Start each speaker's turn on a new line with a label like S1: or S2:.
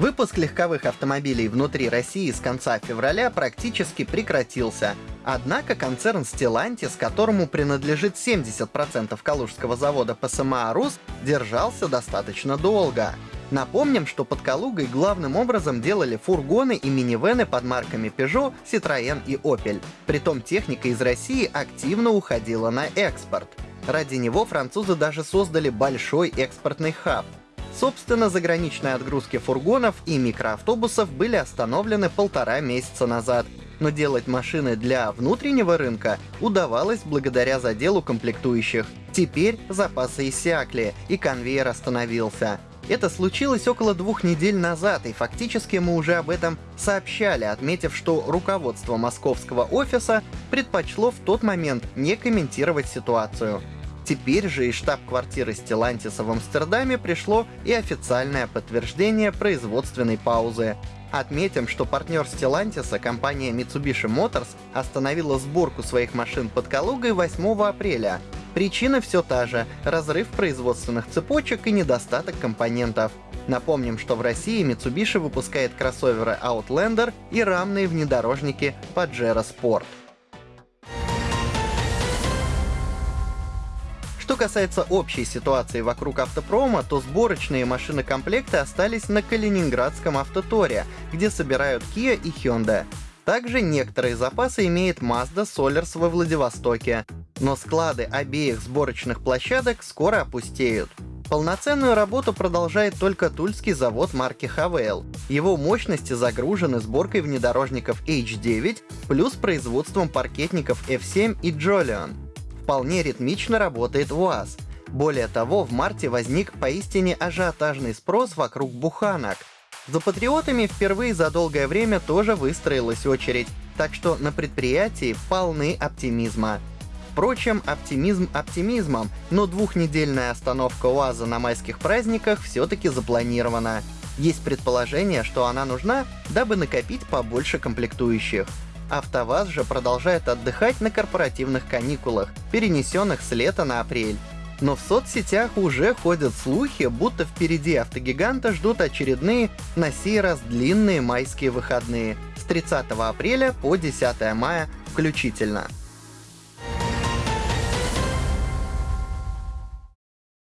S1: Выпуск легковых автомобилей внутри России с конца февраля практически прекратился. Однако концерн Stellantis, которому принадлежит 70% Калужского завода ПСМА «Рус», держался достаточно долго. Напомним, что под Калугой главным образом делали фургоны и минивены под марками Peugeot, Citroën и Opel. Притом техника из России активно уходила на экспорт. Ради него французы даже создали большой экспортный хаб — Собственно, заграничные отгрузки фургонов и микроавтобусов были остановлены полтора месяца назад, но делать машины для внутреннего рынка удавалось благодаря заделу комплектующих. Теперь запасы иссякли, и конвейер остановился. Это случилось около двух недель назад, и фактически мы уже об этом сообщали, отметив, что руководство московского офиса предпочло в тот момент не комментировать ситуацию. Теперь же из штаб-квартиры Стелантиса в Амстердаме пришло и официальное подтверждение производственной паузы. Отметим, что партнер Стелантиса, компания Mitsubishi Motors, остановила сборку своих машин под Калугой 8 апреля. Причина все та же — разрыв производственных цепочек и недостаток компонентов. Напомним, что в России Mitsubishi выпускает кроссоверы Outlander и рамные внедорожники Pajero Sport. Касается общей ситуации вокруг автопрома, то сборочные машинокомплекты остались на Калининградском автоторе, где собирают Kia и Hyundai. Также некоторые запасы имеет Mazda Solers во Владивостоке. Но склады обеих сборочных площадок скоро опустеют. Полноценную работу продолжает только тульский завод марки Havail. Его мощности загружены сборкой внедорожников H9 плюс производством паркетников F7 и Jolion вполне ритмично работает УАЗ. Более того, в марте возник поистине ажиотажный спрос вокруг буханок. За патриотами впервые за долгое время тоже выстроилась очередь, так что на предприятии полны оптимизма. Впрочем, оптимизм оптимизмом, но двухнедельная остановка УАЗа на майских праздниках все-таки запланирована. Есть предположение, что она нужна, дабы накопить побольше комплектующих. АвтоВАЗ же продолжает отдыхать на корпоративных каникулах, перенесенных с лета на апрель. Но в соцсетях уже ходят слухи, будто впереди автогиганта ждут очередные, на сей раз длинные майские выходные с 30 апреля по 10 мая включительно.